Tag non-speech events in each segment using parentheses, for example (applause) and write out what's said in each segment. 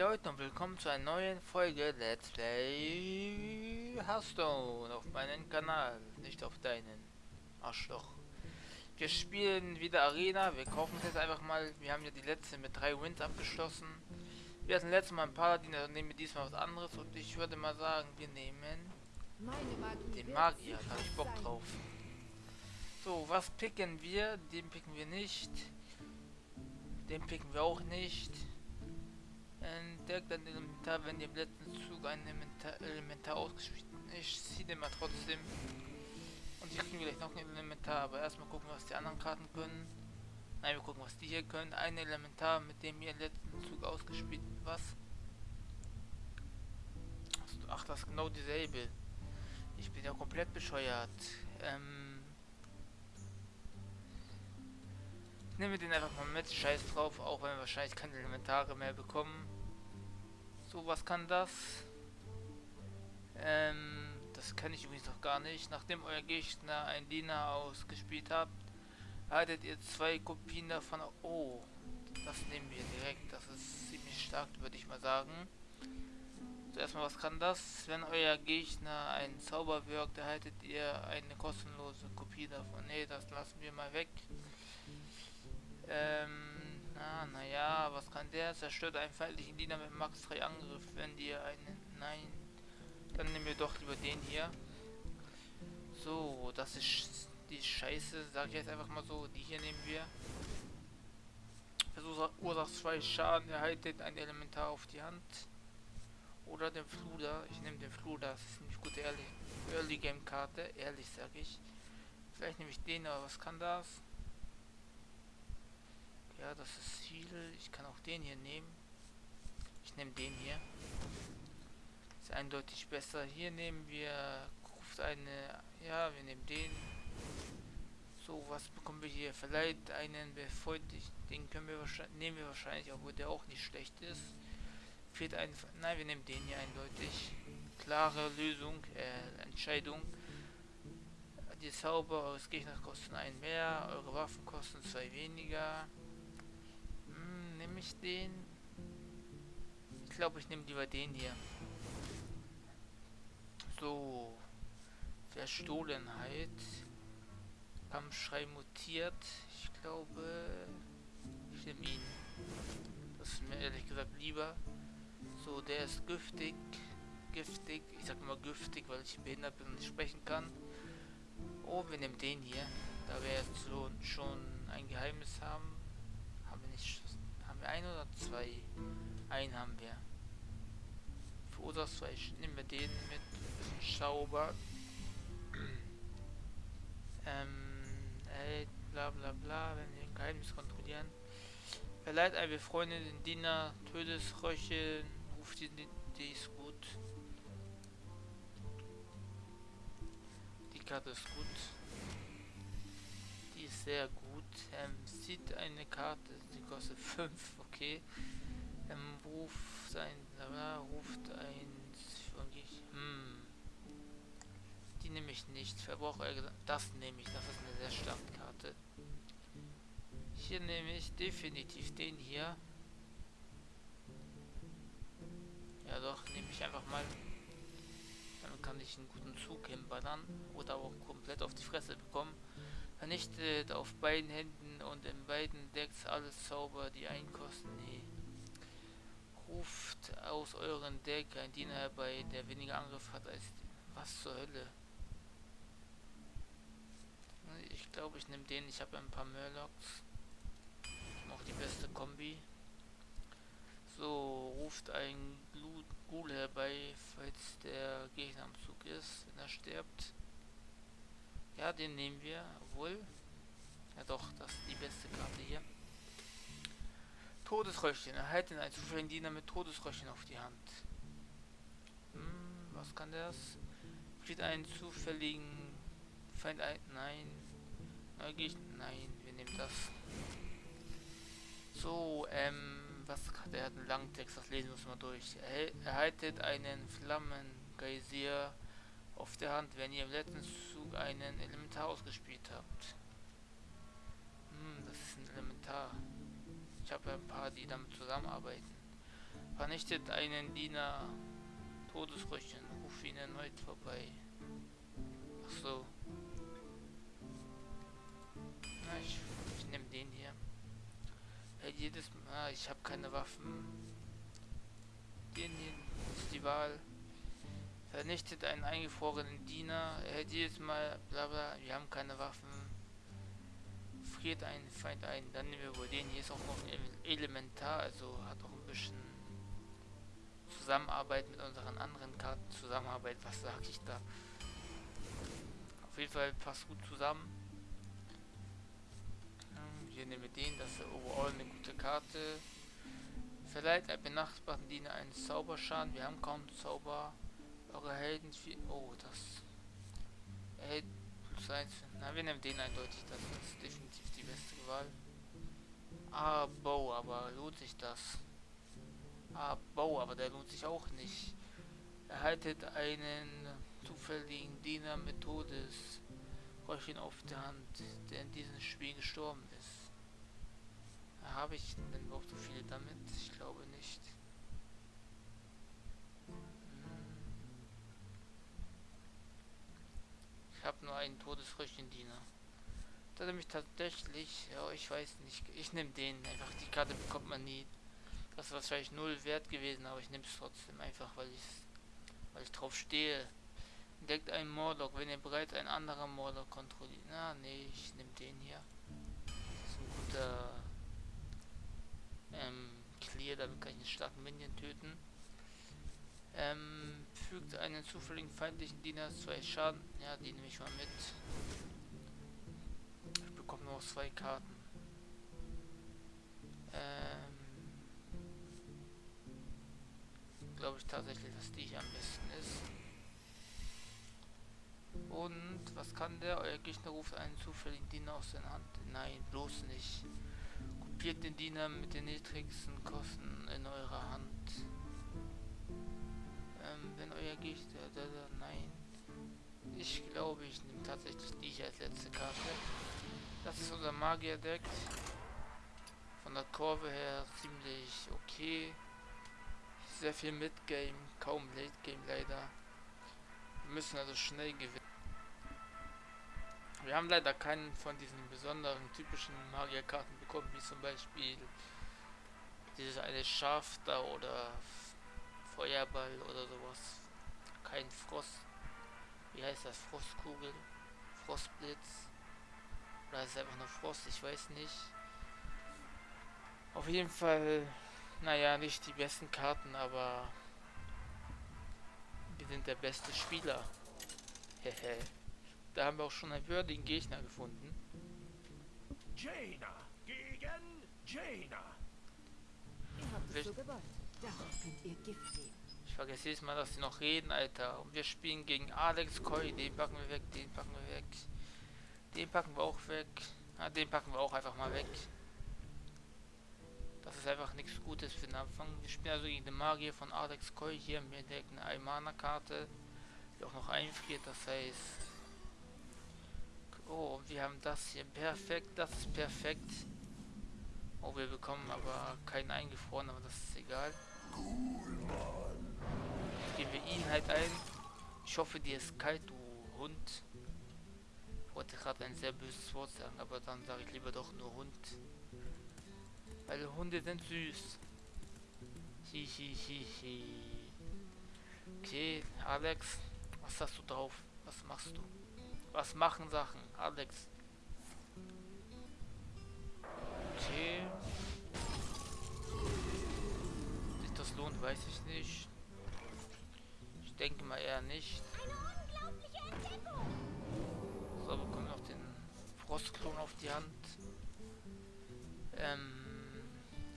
Leute und willkommen zu einer neuen Folge Let's Play Hearthstone auf meinem Kanal, nicht auf deinen Arschloch. Wir spielen wieder Arena, wir kaufen es jetzt einfach mal, wir haben ja die letzte mit drei Wins abgeschlossen. Wir hatten letztes Mal ein Paladin, also nehmen wir diesmal was anderes und ich würde mal sagen, wir nehmen den Magier, da habe ich Bock drauf. So, was picken wir? Den picken wir nicht. Den picken wir auch nicht. Entdeckt ein Elementar, wenn ihr im letzten Zug ein Elementar, Elementar ausgespielt Ich ziehe den mal trotzdem. Und hier kriegen wir gleich noch ein Elementar, aber erstmal gucken, was die anderen Karten können. Nein, wir gucken, was die hier können. Ein Elementar, mit dem ihr im letzten Zug ausgespielt Was? Ach, das ist genau dieselbe. Ich bin ja komplett bescheuert. Ähm. Nehmen wir den einfach mal mit. Scheiß drauf, auch wenn wir wahrscheinlich keine Elementare mehr bekommen. So, was kann das? Ähm, das kann ich übrigens noch gar nicht. Nachdem euer Gegner ein Diener ausgespielt habt, haltet ihr zwei Kopien davon. Oh, das nehmen wir direkt. Das ist ziemlich stark, würde ich mal sagen. Zuerst mal, was kann das? Wenn euer Gegner einen Zauber wirkt, erhaltet ihr eine kostenlose Kopie davon. Ne, das lassen wir mal weg. Ähm, Ah, naja, was kann der? Zerstört einen feindlichen Diener mit Max 3 Angriff, wenn dir einen... Nein. Dann nehmen wir doch lieber den hier. So, das ist die Scheiße, sag ich jetzt einfach mal so. Die hier nehmen wir. Verursacht zwei Schaden, erhaltet ein Elementar auf die Hand. Oder den Fluder. Ich nehme den Fluder, das ist eine gute Early, Early Game Karte. Ehrlich sag ich. Vielleicht nehme ich den, aber was kann das? Ja, das ist Ziel. Ich kann auch den hier nehmen. Ich nehme den hier. Ist eindeutig besser. Hier nehmen wir ruft eine. Ja, wir nehmen den. So, was bekommen wir hier? Vielleicht einen befreundlichen. Den können wir wahrscheinlich nehmen wir wahrscheinlich, obwohl der auch nicht schlecht ist. Fehlt ein. Nein, wir nehmen den hier eindeutig. Klare Lösung, äh, Entscheidung. Die Zauber eures Gegners kosten ein mehr, eure Waffen kosten zwei weniger ich den? Ich glaube, ich nehme lieber den hier. So. Verstohlenheit. Kampfschrei mutiert. Ich glaube, ich nehme ihn. Das ist mir ehrlich gesagt lieber. So, der ist giftig. Giftig. Ich sag immer giftig, weil ich behindert bin und nicht sprechen kann. Oh, wir nehmen den hier. Da wir jetzt so schon ein Geheimnis haben, haben wir ein oder zwei? Einen haben wir. Verursacht zwei. Nehmen wir den mit. Schauber. (clears throat) ähm, ey, bla bla bla, wenn wir ein Geheimnis kontrollieren. Verleiht Freundin den Diener Todesröche, ruft die, die ist gut. Die Karte ist gut. Die ist sehr gut. Ähm, sieht eine Karte, die kostet 5, okay. Ähm, ruft ein, äh, ruft ein, hm. Die nehme ich nicht. Verbraucher, das nehme ich, das ist eine sehr starke Karte. Hier nehme ich definitiv den hier. Ja doch, nehme ich einfach mal. Dann kann ich einen guten Zug hinballern oder auch komplett auf die Fresse bekommen. Vernichtet auf beiden Händen und in beiden Decks alles Zauber, die einkosten. Nee. Ruft aus euren Deck ein Diener herbei, der weniger Angriff hat als... Was zur Hölle? Ich glaube, ich nehme den. Ich habe ein paar Murlocs. Noch die beste Kombi. So, ruft ein Ghoul herbei, falls der Gegner am Zug ist, wenn er stirbt. Ja, den nehmen wir. Obwohl. Ja doch, das ist die beste Karte hier. Todesröschchen. Erhalten einen zufälligen Diener mit Todesröschchen auf die Hand. Hm, was kann das? Kriegt einen zufälligen Feind ein. Nein. Neugierig. Nein, wir nehmen das. So, ähm, was der hat einen langen Text, das lesen wir uns mal durch. Er, erhaltet einen Flammengeysir auf der Hand, wenn ihr im letzten Zug einen Elementar ausgespielt habt. Hm, das ist ein Elementar. Ich habe ein paar, die damit zusammenarbeiten. Vernichtet einen Diener. Todesröchen. Ruf ihn erneut vorbei. Ach so. Na, ich, ich nehme den hier. Hey, jedes Mal. Ah, ich habe keine Waffen. Den hier ist die Wahl. Vernichtet einen eingefrorenen Diener. Er hält jedes Mal. Bla bla. Wir haben keine Waffen. Friert einen Feind ein. Dann nehmen wir wohl den. Hier ist auch noch ein Elementar. Also hat auch ein bisschen Zusammenarbeit mit unseren anderen Karten. Zusammenarbeit. Was sag ich da? Auf jeden Fall passt gut zusammen. Hier nehmen wir den, das ist overall eine gute Karte. Verleiht ein benachbarten Diener einen Zauberschaden. Wir haben kaum Zauber. Eure Helden viel. Oh, das. Erhält plus 1. Na, wir nehmen den eindeutig. Das ist definitiv die beste Wahl. Ah, Bow, aber lohnt sich das? Ah, Bow, aber der lohnt sich auch nicht. Erhaltet einen zufälligen Diener mit Todes. Räuchchen auf der Hand, der in diesem Spiel gestorben ist. Habe ich denn überhaupt so viele damit? Ich glaube nicht. Ich habe nur einen Todesröchendiener. Da nehme ich tatsächlich, ja, ich weiß nicht, ich nehme den einfach. Die Karte bekommt man nie. Das ist wahrscheinlich null wert gewesen, aber ich nehme es trotzdem einfach, weil ich weil ich drauf stehe. Entdeckt einen Morlock, wenn ihr bereits einen anderen Morlock kontrolliert. Na, nee, ich nehme den hier. Das ist ein guter ähm, Clear, damit kann ich einen starken Minion töten. Ähm, fügt einen zufälligen feindlichen Diener zwei Schaden. Ja, die nehme ich mal mit. Ich bekomme noch zwei Karten. Ähm, glaube ich tatsächlich, dass die hier am besten ist. Und was kann der? Euer Gegner ruft einen zufälligen Diener aus der Hand. Nein, bloß nicht. Kopiert den Diener mit den niedrigsten Kosten in eurer Hand. Wenn euer Gegner... Da, nein. Ich glaube, ich nehme tatsächlich hier als letzte Karte. Das ist unser Magier-Deck. Von der Kurve her ziemlich okay. Sehr viel Mid-Game, kaum Late-Game leider. Wir müssen also schnell gewinnen. Wir haben leider keinen von diesen besonderen typischen Magierkarten bekommen, wie zum Beispiel dieses eine Schaf da oder Feuerball oder sowas. Kein Frost. Wie heißt das? Frostkugel? Frostblitz? Oder ist es einfach nur Frost? Ich weiß nicht. Auf jeden Fall, naja, nicht die besten Karten, aber wir sind der beste Spieler. (laughs) Hehe. Da haben wir auch schon einen würdigen Gegner gefunden. Jaina gegen Jaina. Ihr habt es so gewollt. Ich vergesse jedes Mal, dass sie noch reden, Alter. Und wir spielen gegen Alex Koi. Den packen wir weg, den packen wir weg. Den packen wir auch weg. Ah, den packen wir auch einfach mal weg. Das ist einfach nichts Gutes für den Anfang. Wir spielen also gegen den Magier von Alex Koi. Hier entdecken eine Aimana-Karte, die auch noch einfriert. Das heißt... Oh, wir haben das hier. Perfekt, das ist perfekt. Oh, wir bekommen aber keinen eingefroren, aber das ist egal. Gehen wir ihn halt ein. Ich hoffe, dir ist kalt, du Hund. Ich wollte gerade ein sehr böses Wort sagen, aber dann sage ich lieber doch nur Hund. Weil Hunde sind süß. Hi, hi, hi, hi. Okay, Alex, was hast du drauf? Was machst du? Was machen Sachen, Alex? Denke mal eher nicht. So, bekommen wir noch den Frostklon auf die Hand. Ähm,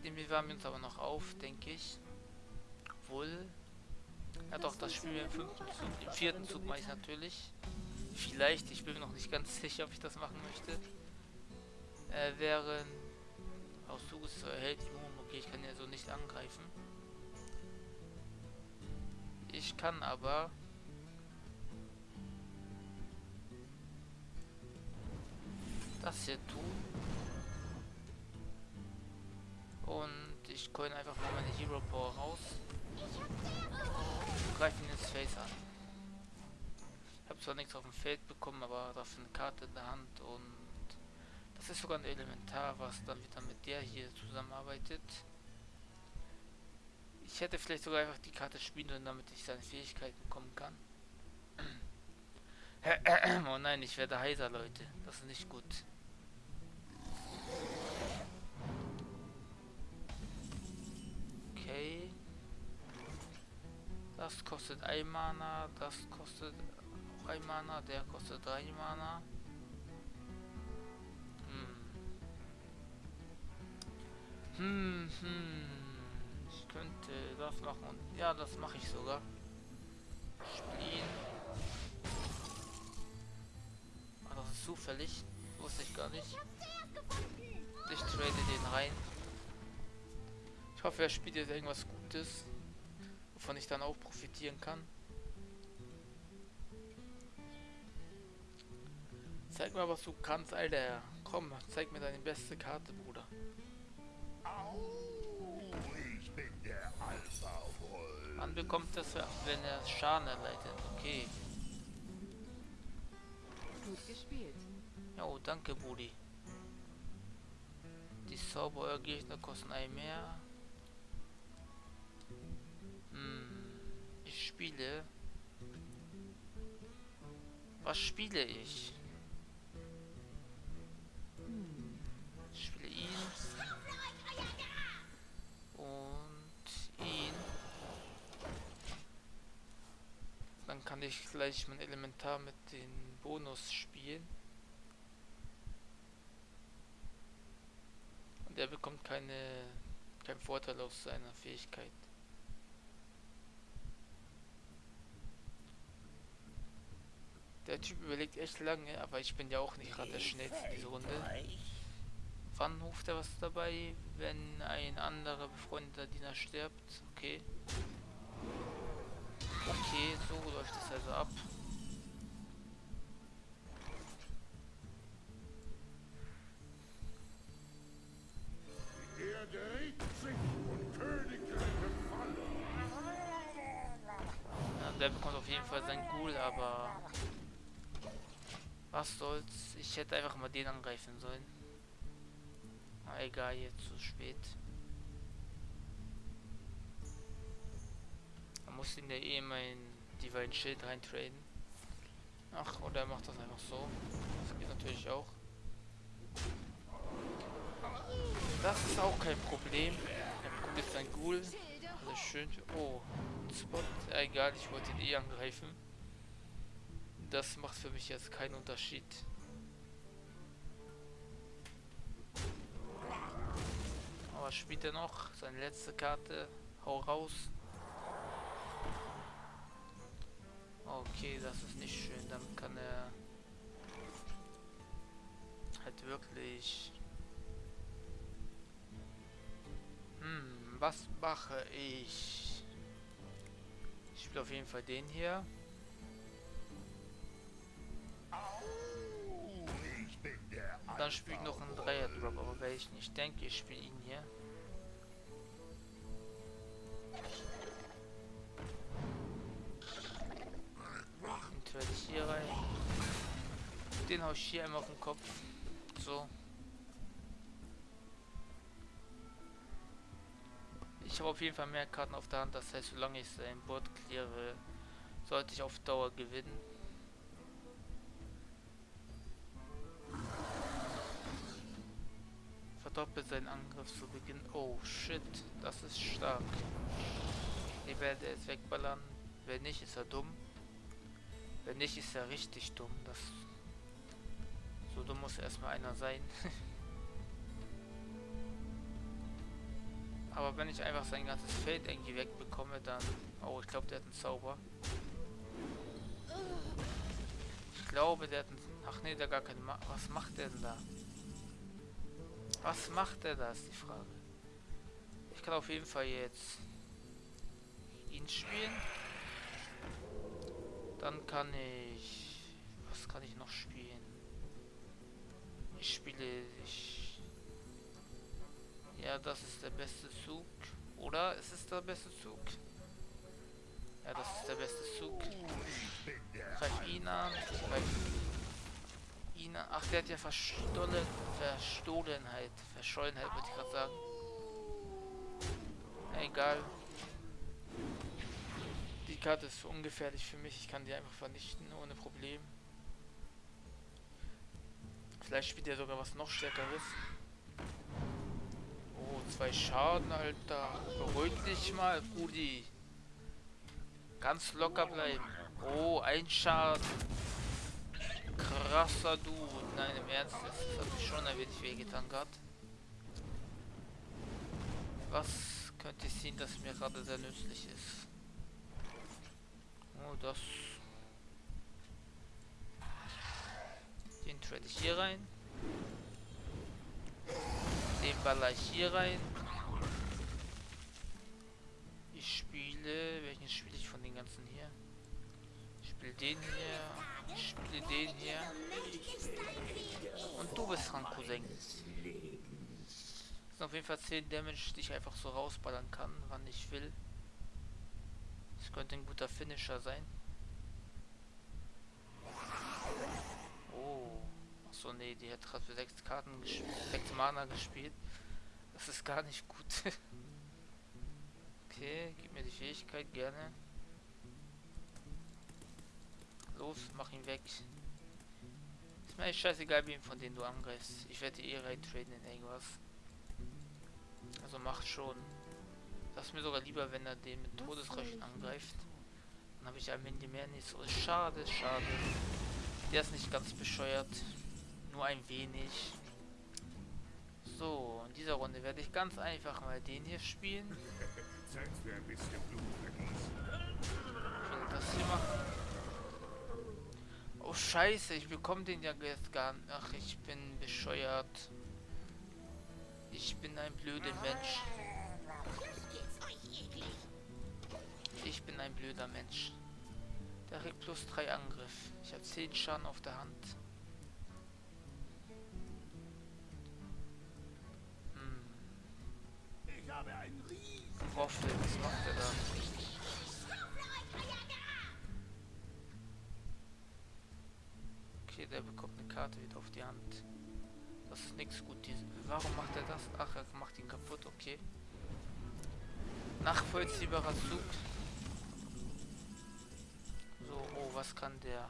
den bewahren wir uns aber noch auf, denke ich. Obwohl. Ja doch, das spielen wir im fünften Zug. Im vierten Zug mache ich natürlich. Vielleicht, ich bin mir noch nicht ganz (laughs) sicher, ob ich das machen möchte. Äh, während aus Zuges erhält Immun. Okay, ich kann ja so nicht angreifen. Ich kann aber das hier tun. Und ich coin einfach mal meine Hero Power raus. Und greife ihn ins Face an. Ich habe zwar nichts auf dem Feld bekommen, aber dafür eine Karte in der Hand und das ist sogar ein Elementar, was dann wieder mit der hier zusammenarbeitet. Ich hätte vielleicht sogar einfach die Karte spielen können, damit ich seine Fähigkeiten bekommen kann. (clears throat) oh nein, ich werde heiser, Leute. Das ist nicht gut. Okay. Das kostet ein Mana, das kostet auch ein Mana, der kostet drei Mana. Hm. Hm, hm. Könnte das machen und ja, das mache ich sogar. Spielen. Ah, das ist zufällig. Wusste ich gar nicht. Ich trade den rein. Ich hoffe, er spielt jetzt irgendwas Gutes, wovon ich dann auch profitieren kann. Zeig mal, was du kannst, Alter. Komm, zeig mir deine beste Karte, Bekommt das, wenn er Schaden erleidet. Okay. Gut gespielt. Ja, oh, danke, Brudi. Die Zauberer Gegner kosten ein mehr. Hm, ich spiele. Was spiele ich? Dann kann ich gleich mein Elementar mit den Bonus spielen. Und er bekommt keine keinen Vorteil aus seiner Fähigkeit. Der Typ überlegt echt lange, aber ich bin ja auch nicht gerade der schnellste in dieser Runde. Wann ruft er was dabei, wenn ein anderer befreundeter Diener stirbt? Okay. Okay, so läuft es also ab. Die Erde regt sich und Königreiche fallen. Ja, der bekommt auf jeden Fall sein Ghoul, aber... Was soll's? Ich hätte einfach mal den angreifen sollen. Na egal, jetzt zu spät. Man muss in der eh mein Divine Schild reintraden. Ach, oder er macht das einfach so. Das geht natürlich auch. Das ist auch kein Problem. Er bekommt jetzt ein Ghoul. Alles schön. Oh, Spot. Egal, ich wollte ihn eh angreifen. Das macht für mich jetzt keinen Unterschied. Aber spielt er noch? Seine letzte Karte. Hau raus. Okay, das ist nicht schön. Damit kann er halt wirklich. Hm, was mache ich? Ich spiele auf jeden Fall den hier. Und dann spiele ich noch einen Dreier-Drop, aber welchen? Ich denke, ich spiele ihn hier. Den hau ich hier einmal auf den Kopf. So. Ich habe auf jeden Fall mehr Karten auf der Hand, das heißt, solange ich sein Board cleare, sollte ich auf Dauer gewinnen. Verdoppelt seinen Angriff zu Beginn. Oh shit, das ist stark. Die werde jetzt wegballern. Wenn nicht, ist er dumm. Wenn nicht, ist er richtig dumm. Das so dumm muss erstmal einer sein. (laughs) Aber wenn ich einfach sein ganzes Feld irgendwie wegbekomme, dann... Oh, ich glaube, der hat einen Zauber. Ich glaube, der hat einen... Ach nee, der gar keinen... Ma Was macht der denn da? Was macht er da, ist die Frage. Ich kann auf jeden Fall jetzt ihn spielen. Dann kann ich... Was kann ich noch spielen? Ich spiele... Ich, Ja, das ist der beste Zug. Oder ist es der beste Zug? Ja, das ist der beste Zug. Greif ihn an. Greif ihn an. Ach, der hat ja verstohlen, Verstohlenheit. Verschollenheit, würde ich gerade sagen. Egal. Die Karte ist ungefährlich für mich. Ich kann die einfach vernichten ohne Problem. Vielleicht spielt er sogar was noch stärkeres. Oh, zwei Schaden, Alter. Beruhig dich mal, Brudi. Ganz locker bleiben. Oh, ein Schaden. Krasser Dude. Nein, im Ernst, das hat mich schon ein wenig wehgetan gerade. Was könnte ich sehen, das mir gerade sehr nützlich ist? Oh, das... Den trade ich hier rein. Den baller ich hier rein. Ich spiele... Welchen spiele ich von den ganzen hier? Ich spiele den hier. Ich spiele den hier. Und du bist dran, Cousin. Das auf jeden Fall 10 Damage, die ich einfach so rausballern kann, wann ich will. Das könnte ein guter Finisher sein. Oh. Achso, nee, die hat gerade für 6 Karten 6 Mana gespielt. Das ist gar nicht gut. (laughs) okay, gib mir die Fähigkeit gerne. Los, mach ihn weg. Ist mir echt scheißegal, wem von denen du angreifst. Ich werde eh rein traden in irgendwas. Also macht schon. Das ist mir sogar lieber, wenn er den mit Todesrechen angreift. Dann habe ich ein Mindi mehr nicht so. Schade, schade. Der ist nicht ganz bescheuert. Nur ein wenig. So, in dieser Runde werde ich ganz einfach mal den hier spielen. Zeit für ein bisschen das hier machen. Oh scheiße, ich bekomme den ja jetzt gar nicht. Ach, ich bin bescheuert. Ich bin ein blöder Mensch. Ich bin ein blöder Mensch. Kriegt plus 3 Angriff. Ich habe 10 Schaden auf der Hand. Hm. Ich habe einen riesen Roffel, was macht er da? Okay, der bekommt eine Karte wieder auf die Hand. Das ist nichts gut. Warum macht er das? Ach, er macht ihn kaputt, okay. Nachvollziehbarer Zug. Was kann der?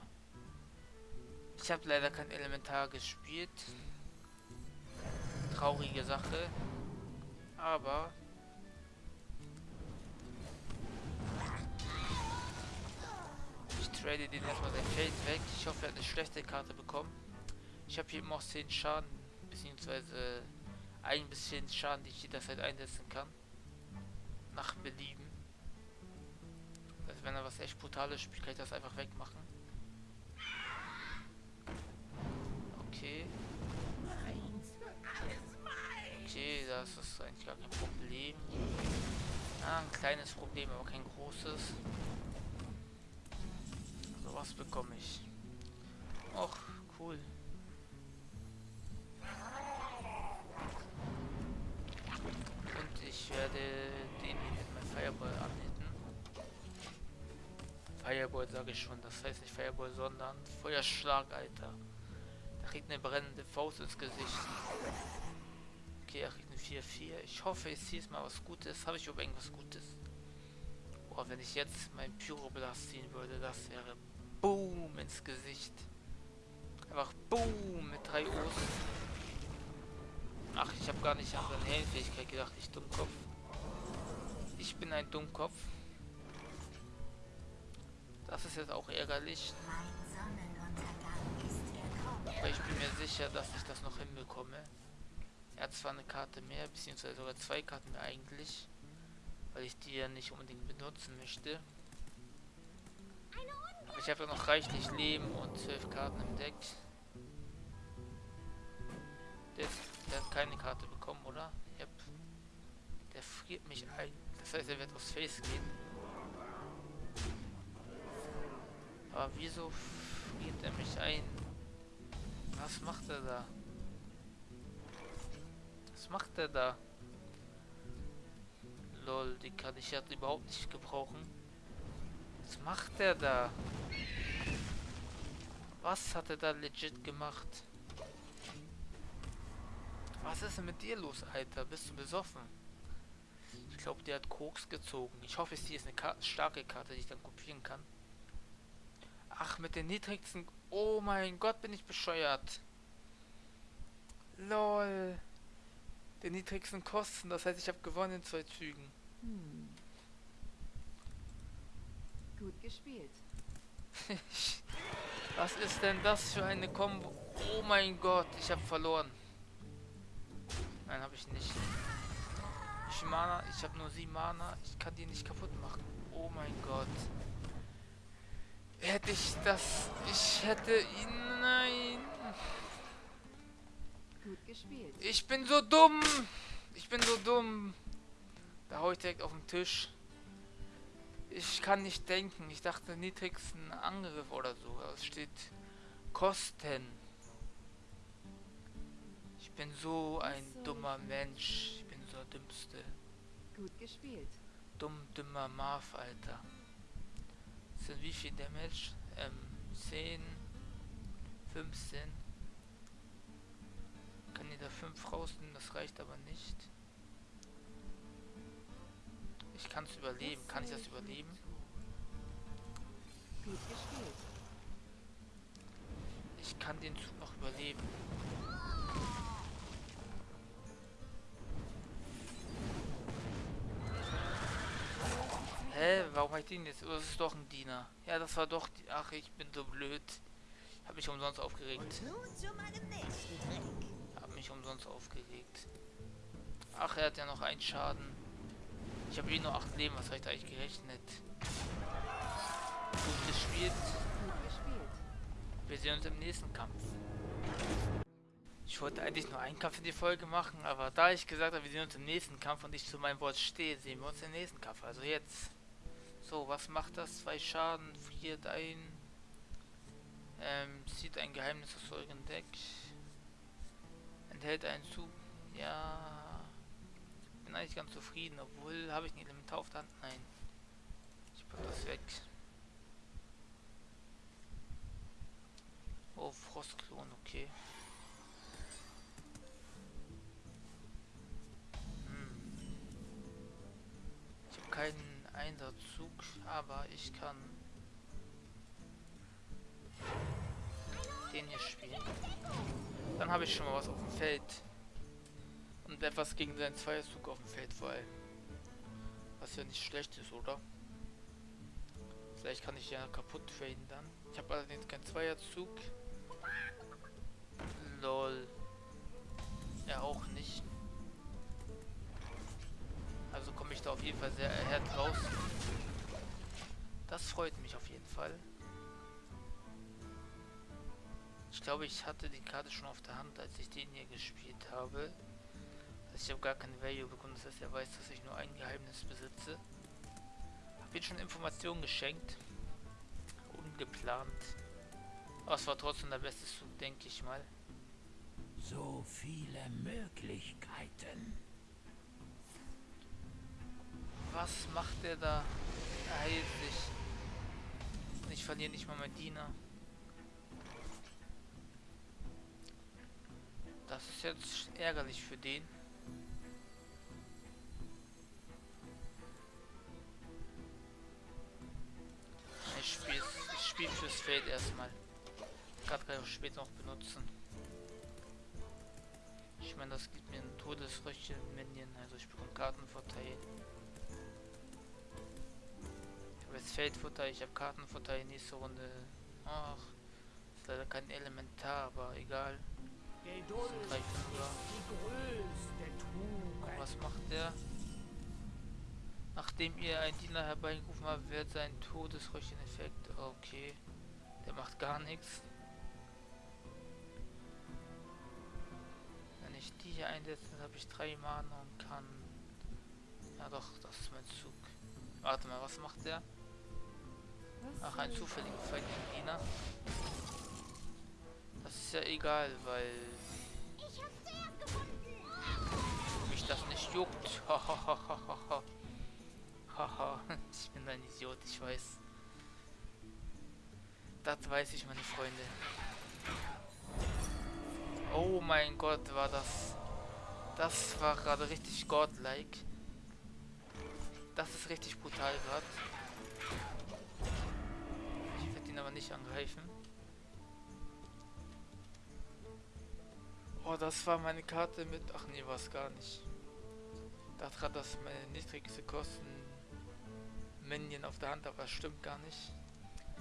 Ich habe leider kein Elementar gespielt. Traurige Sache. Aber Ich trade den erstmal sein Feld weg. Ich hoffe, er hat eine schlechte Karte bekommen. Ich habe hier immer auch 10 Schaden, beziehungsweise ein bisschen Schaden, die ich jederzeit einsetzen kann. Nach Belieben. Wenn er was echt Brutales spielt, kann ich das einfach wegmachen. Okay. Okay, das ist eigentlich gar kein Problem. Ja, ein kleines Problem, aber kein großes. So was bekomme ich. Ich schon, das heißt nicht Fireball, sondern Feuerschlag, Alter. Da kriegt eine brennende Faust ins Gesicht. Okay, er kriegt eine 4-4. Ich hoffe, ich ziehe es mal was Gutes. Habe ich überhaupt irgendwas Gutes? Boah, wenn ich jetzt mein Pyroblast ziehen würde, das wäre Boom ins Gesicht. Einfach Boom mit drei O's. Ach, ich habe gar nicht an seine Heldenfähigkeit gedacht, ich Dummkopf. Ich bin ein Dummkopf. Das ist jetzt auch ärgerlich. Aber ich bin mir sicher, dass ich das noch hinbekomme. Er hat zwar eine Karte mehr, beziehungsweise sogar zwei Karten mehr eigentlich. Weil ich die ja nicht unbedingt benutzen möchte. Aber ich habe ja noch reichlich Leben und zwölf Karten im Deck. Der, der hat keine Karte bekommen, oder? Yep. Der friert mich ein. Das heißt, er wird aufs Face gehen. Aber wieso friert er mich ein? Was macht er da? Was macht er da? Lol, die kann ich jetzt überhaupt nicht gebrauchen. Was macht der da? Was hat er da legit gemacht? Was ist denn mit dir los, Alter? Bist du besoffen? Ich glaube, der hat Koks gezogen. Ich hoffe, es hier ist eine Ka starke Karte, die ich dann kopieren kann. Ach, mit den niedrigsten... Oh mein Gott, bin ich bescheuert. LOL. Den niedrigsten Kosten. Das heißt, ich habe gewonnen in zwei Zügen. Hm. Gut gespielt. (laughs) Was ist denn das für eine Kombo? Oh mein Gott, ich habe verloren. Nein, habe ich nicht. Ich Mana, ich habe nur sieben Mana. Ich kann die nicht kaputt machen. Oh mein Gott. Hätte ich das... Ich hätte ihn... Nein. Gut gespielt. Ich bin so dumm. Ich bin so dumm. Da hau ich direkt auf den Tisch. Ich kann nicht denken. Ich dachte niedrigsten Angriff oder so. Es steht Kosten. Ich bin so ein dummer Mensch. Ich bin so der dümmste. Gut gespielt. Dumm, dümmer Marv, Alter. Sind wie viel Damage? Ähm, 10, 15. Kann da 5 rausnehmen, das reicht aber nicht. Ich kann es überleben. Kann ich das überleben? Ich kann den Zug noch überleben. Hä? Warum habe ich den jetzt? Oh, das ist doch ein Diener. Ja, das war doch... Die Ach, ich bin so blöd. Habe mich umsonst aufgeregt. Habe mich umsonst aufgeregt. Ach, er hat ja noch einen Schaden. Ich habe eh nur 8 Leben. Was habe ich da eigentlich gerechnet? Gut gespielt. Wir sehen uns im nächsten Kampf. Ich wollte eigentlich nur einen Kampf in die Folge machen, aber da ich gesagt habe, wir sehen uns im nächsten Kampf und ich zu meinem Wort stehe, sehen wir uns im nächsten Kampf. Also jetzt. So, was macht das? Zwei Schaden, friert ein. Ähm, zieht ein Geheimnis aus eurem Deck. Enthält einen Zug. Ja. Bin eigentlich ganz zufrieden, obwohl habe ich ein Elementar auf der Hand. Nein. Ich pack das weg. Oh, Frostklon, okay. Hm. Ich habe keinen Einsatzzug, aber ich kann den hier spielen. Dann habe ich schon mal was auf dem Feld. Und etwas gegen seinen Zweierzug auf dem Feld vor allem. Was ja nicht schlecht ist, oder? Vielleicht kann ich ja kaputt traden dann. Ich habe allerdings keinen Zweierzug. Lol. Er auch nicht. Also komme ich da auf jeden Fall sehr erhärtet raus. Das freut mich auf jeden Fall. Ich glaube, ich hatte die Karte schon auf der Hand, als ich den hier gespielt habe. Also ich habe gar kein Value bekommen, das heißt, er weiß, dass ich nur ein Geheimnis besitze. Hab ihm schon Informationen geschenkt. Ungeplant. Aber es war trotzdem der beste Zug, denke ich mal. So viele Möglichkeiten. Was macht der da? Er heilt sich. Und ich verliere nicht mal meinen Diener. Das ist jetzt ärgerlich für den. Ich spiele spiel fürs Feld erstmal. Gerade kann ich später noch benutzen. Ich meine, das gibt mir einen Todesröche Minion, also ich bekomme Kartenvorteil. Jetzt Feldvorteil, ich habe Kartenvorteil nächste Runde. Ach, ist leider kein Elementar, aber egal. Tugend. was macht der? Nachdem ihr einen Diener herbeigerufen habt, wird sein Todesröchen-Effekt. Okay. Der macht gar nichts. Wenn ich die hier einsetze, dann habe ich drei Mana und kann. Ja doch, das ist mein Zug. Warte mal, was macht der? Ach, ein soll zufälliger Feind gegen Diener. Das ist ja egal, weil mich das nicht juckt. (laughs) Haha, ich bin ein Idiot, ich weiß. Das weiß ich, meine Freunde. Oh mein Gott, war das... Das war gerade richtig godlike. Das ist richtig brutal gerade. Ihn aber nicht angreifen. Oh, das war meine Karte mit... Ach nee, war es gar nicht. Da hat das meine niedrigste Kosten Minion auf der Hand, aber das stimmt gar nicht.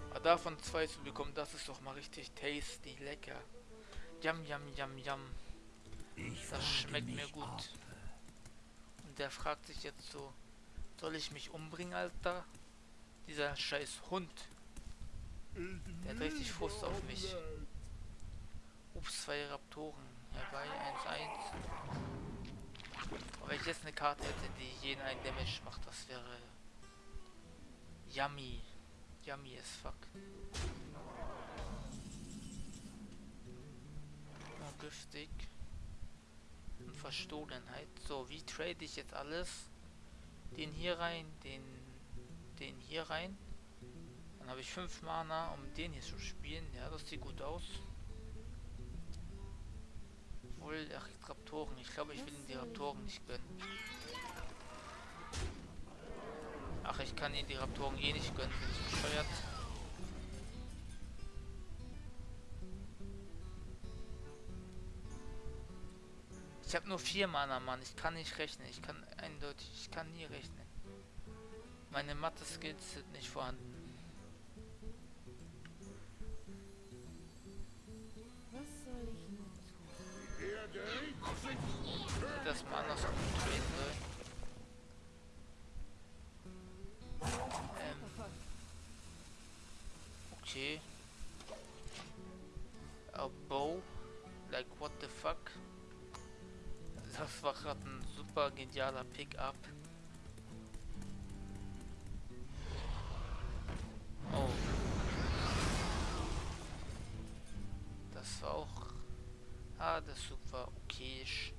Aber davon zwei zu bekommen, das ist doch mal richtig tasty, lecker. Yum, yum, yum, yum. Ich Das schmeckt mir gut. ob- Und der fragt sich jetzt so, soll ich mich umbringen, Alter? Dieser scheiß Hund. Der hat richtig Frust auf mich. Ups, zwei Raptoren. Herbei, 1-1. Aber wenn ich jetzt eine Karte hätte, die jeden einen Damage macht, das wäre yummy. Yummy as fuck. Oh, giftig. Und Verstohlenheit. So, wie trade ich jetzt alles? Den hier rein, den, den hier rein. Dann habe ich 5 Mana, um den hier zu spielen. Ja, das sieht gut aus. Obwohl, ach, Raptoren. Ich glaube, ich will ihn die Raptoren nicht gönnen. Ach, ich kann ihn die Raptoren eh nicht gönnen, bin ich bescheuert. Ich habe nur vier Mana, Mann. Ich kann nicht rechnen. Ich kann eindeutig, ich kann nie rechnen. Meine Mathe-Skills sind nicht vorhanden. Genialer Pickup. Oh. Das war auch. Ah, das super okayisch.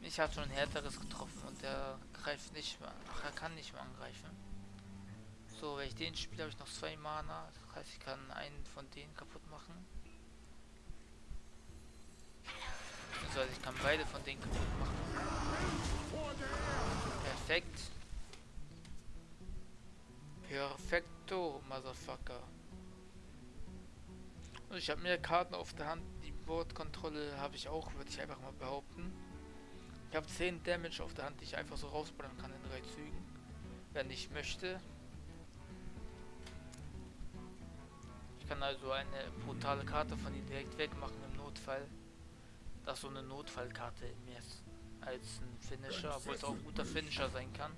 Ich habe schon ein härteres getroffen und der greift nicht mehr. Ach, er kann nicht mehr angreifen. So, wenn ich den spiele, habe ich noch zwei Mana. Das heißt, ich kann einen von denen kaputt machen. Beziehungsweise ich kann beide von denen kaputt machen. Perfekt. Perfekto, Motherfucker. Und ich habe mehr Karten auf der Hand. Die Bordkontrolle habe ich auch, würde ich einfach mal behaupten. Ich habe 10 Damage auf der Hand, die ich einfach so rausballern kann in drei Zügen. Wenn ich möchte. Ich kann also eine brutale Karte von ihm direkt wegmachen im Notfall. Das ist so eine Notfallkarte mehr ist als ein Finisher, obwohl es auch ein guter Finisher sein kann.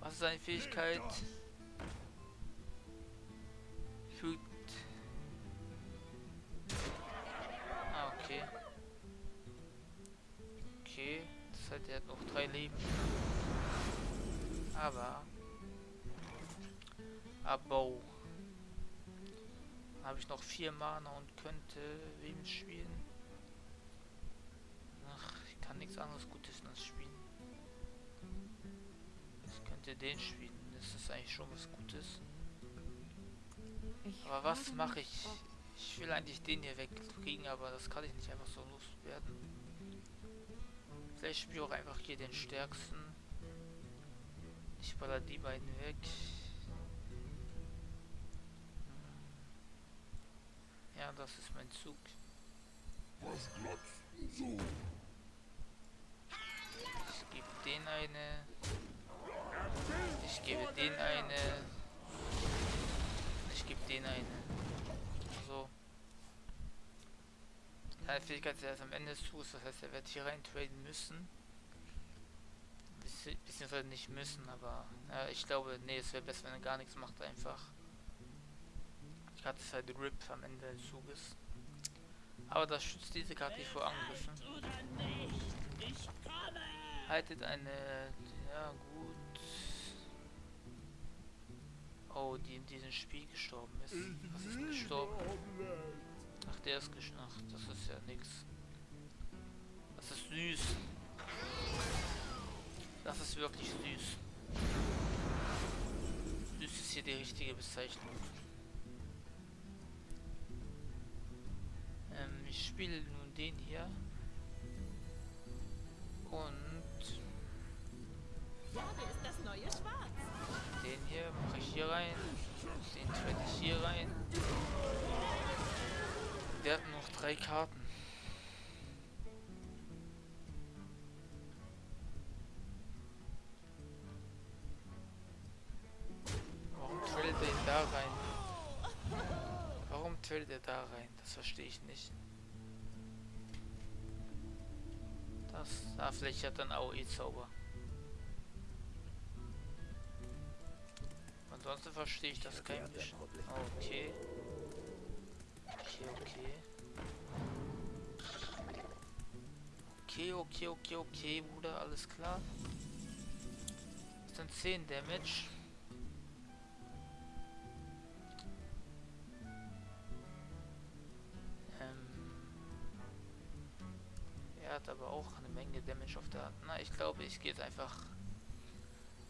Was ist seine Fähigkeit? Fügt. Ah, okay. Okay, das heißt, er hat noch drei Leben. Aber. Abo. Habe ich noch vier Mana und könnte wem Könnte den spielen, das ist eigentlich schon was Gutes. Ich Aber was mache ich? Ich will eigentlich den hier wegkriegen, aber das kann ich nicht einfach so loswerden. Vielleicht spiele ich auch einfach hier den stärksten. Ich baller die beiden weg. Ja, das ist mein Zug. Ich gebe den eine. Ich gebe den eine. Ich gebe den eine. So. Seine Fähigkeit ist erst am Ende des Zuges, das heißt, er wird hier rein traden müssen. Beziehungsweise nicht müssen, aber ja, ich glaube, nee, es wäre besser, wenn er gar nichts macht, einfach. Die Karte ist halt RIP am Ende des Zuges. Aber das schützt diese Karte nicht vor Angriffen. Haltet eine. Ja, gut. Oh, die in diesem Spiel gestorben ist. Was ist gestorben? Ach, der ist gestorben. Ach, das ist ja nix. Das ist süß. ist wirklich süß. Süß ist hier die richtige Bezeichnung. Ähm, ich spiele nun den hier. Und hier mache ich hier rein. Den trade ich hier rein. Der hat noch drei Karten. Warum tradet er da rein? Warum tradet er da rein? Das verstehe ich nicht. Das, da vielleicht hat dann AOE-Zauber. Verstehe ich das kein bisschen. Okay. Okay, okay. Okay, okay, okay, okay, Bruder, alles klar. Das sind 10 Damage. Ähm, er hat aber auch eine Menge Damage auf der Hand. Na, ich glaube, ich gehe jetzt einfach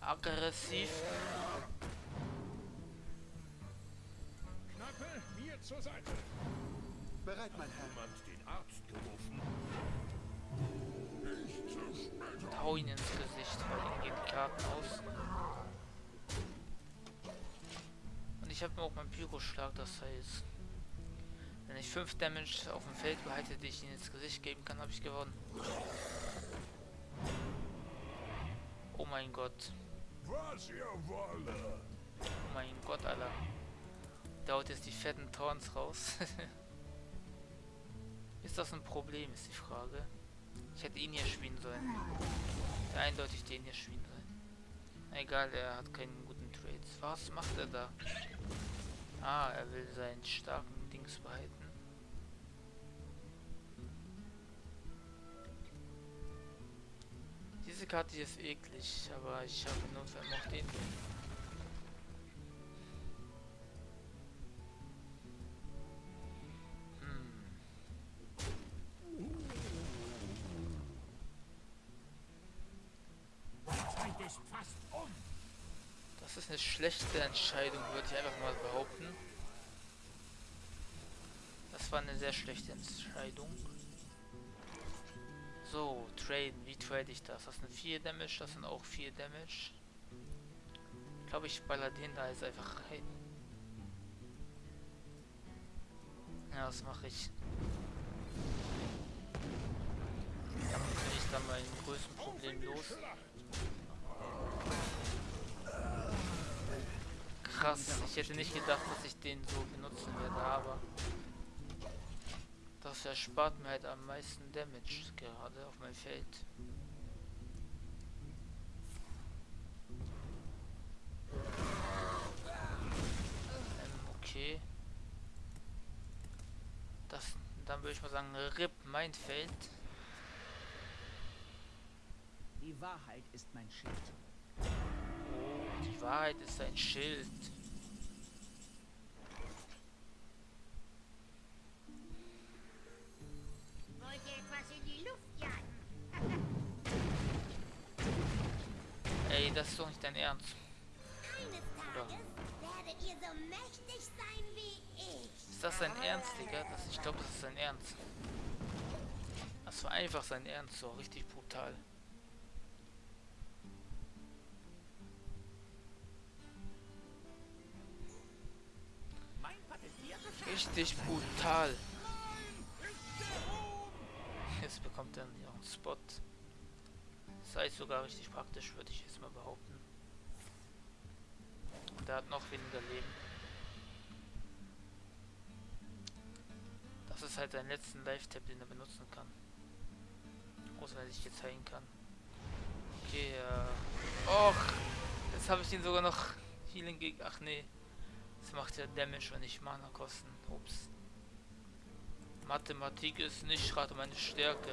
aggressiv. Zur Seite. Bereit, mein Herr. Jemand den Arzt gerufen. und hau ihn ins Gesicht, weil ihm die Karten aus. Und ich habe auch meinen Pyro-Schlag, das heißt, wenn ich 5 Damage auf dem Feld behalte, die ich ihm ins Gesicht geben kann, habe ich gewonnen. Oh mein Gott. Was ihr wolle. Oh mein Gott, Alter. Da haut jetzt die fetten Torns raus. (laughs) ist das ein Problem, ist die Frage. Ich hätte ihn hier spielen sollen. Eindeutig den hier spielen sollen. Egal, er hat keinen guten Trades. Was macht er da? Ah, er will seinen starken Dings behalten. Diese Karte ist eklig, aber ich habe nur noch den. Entscheidung, würde ich einfach mal behaupten. Das war eine sehr schlechte Entscheidung. So, traden. Wie trade ich das? Das sind 4 Damage, das sind auch 4 Damage. Ich glaube, ich baller den da jetzt einfach rein. Ja, das mache ich. Damit bin ich dann mein größten Problem los. Krass, ich hätte nicht gedacht, dass ich den so benutzen werde, aber das erspart mir halt am meisten Damage gerade auf mein Feld. Ähm, okay. Das, dann würde ich mal sagen, RIP mein Feld. Die Wahrheit ist mein Schild. Die Wahrheit ist ein Schild. Wollt ihr etwas in die Luft jagen? Ey, das ist doch nicht dein Ernst. Eines Tages werdet ihr so mächtig sein wie ich. Ist das sein Ernst, Digga? Das, ich glaube, das ist sein Ernst. Das war einfach sein Ernst, so richtig brutal. Richtig brutal. Jetzt bekommt er einen Spot. Sei sogar richtig praktisch, würde ich jetzt mal behaupten. Und er hat noch weniger Leben. Das ist halt sein letzten Live-Tab, den er benutzen kann. Außer wenn er sich jetzt heilen kann. Okay, äh. Och! Jetzt habe ich ihn sogar noch Healing gegen. Ach nee. Das macht ja Damage und nicht Mana kosten. Ups. Mathematik ist nicht gerade meine Stärke.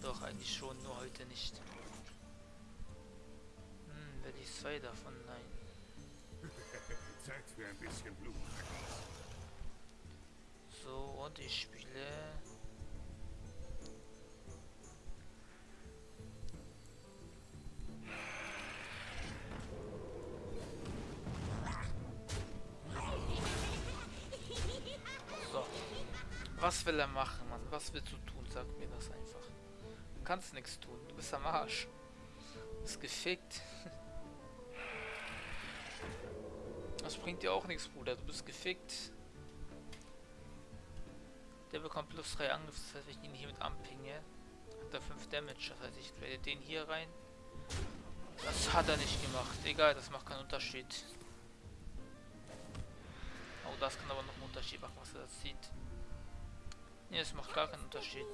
Doch, eigentlich schon, nur heute nicht. Hm, werde ich zwei davon? Nein. (laughs) Zeit für ein bisschen Blut. So, und ich spiele. Will er machen, Mann? Was willst du tun? Sag mir das einfach. Du kannst nichts tun. Du bist am Arsch. Du bist gefickt. (laughs) Das bringt dir auch nichts, Bruder. Du bist gefickt. Der bekommt plus 3 Angriff, das heißt, wenn ich ihn hier mit anpinge, hat er 5 Damage. Das heißt, ich trade den hier rein. Das hat er nicht gemacht. Egal, das macht keinen Unterschied. Oh, das kann aber noch einen Unterschied machen, was er das sieht. Ne, es macht gar keinen Unterschied.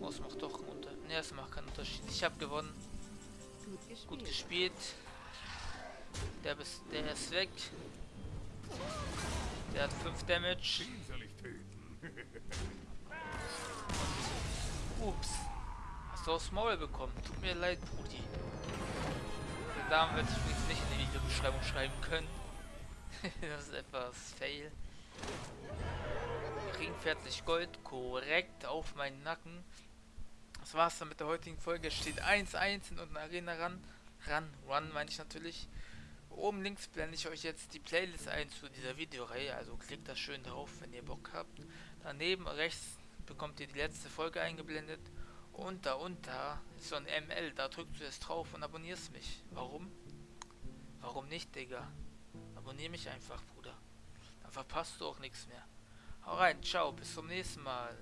Oh, es macht doch einen Unterschied. Ne, es macht keinen Unterschied. Ich habe gewonnen. Gut gespielt. Gut gespielt. Der, bis, der ist weg. Der hat 5 Damage. Ups. Hast du aufs Maul bekommen? Tut mir leid, Brudi. Den Namen werde ich übrigens nicht in die Videobeschreibung schreiben können. (laughs) das ist etwas fail. Ring 40 Gold, korrekt auf meinen Nacken. Das war's dann mit der heutigen Folge. Es steht 1-1 in unserer Arena ran. Ran, Run meine ich natürlich. Oben links blende ich euch jetzt die Playlist ein zu dieser Videoreihe, also klickt da schön drauf, wenn ihr Bock habt. Daneben rechts bekommt ihr die letzte Folge eingeblendet und da unter ist so ein ML, da drückst du jetzt drauf und abonnierst mich. Warum? Warum nicht, Digga? Abonnier mich einfach, Bruder. Dann verpasst du auch nichts mehr. Hau rein, ciao, bis zum nächsten Mal.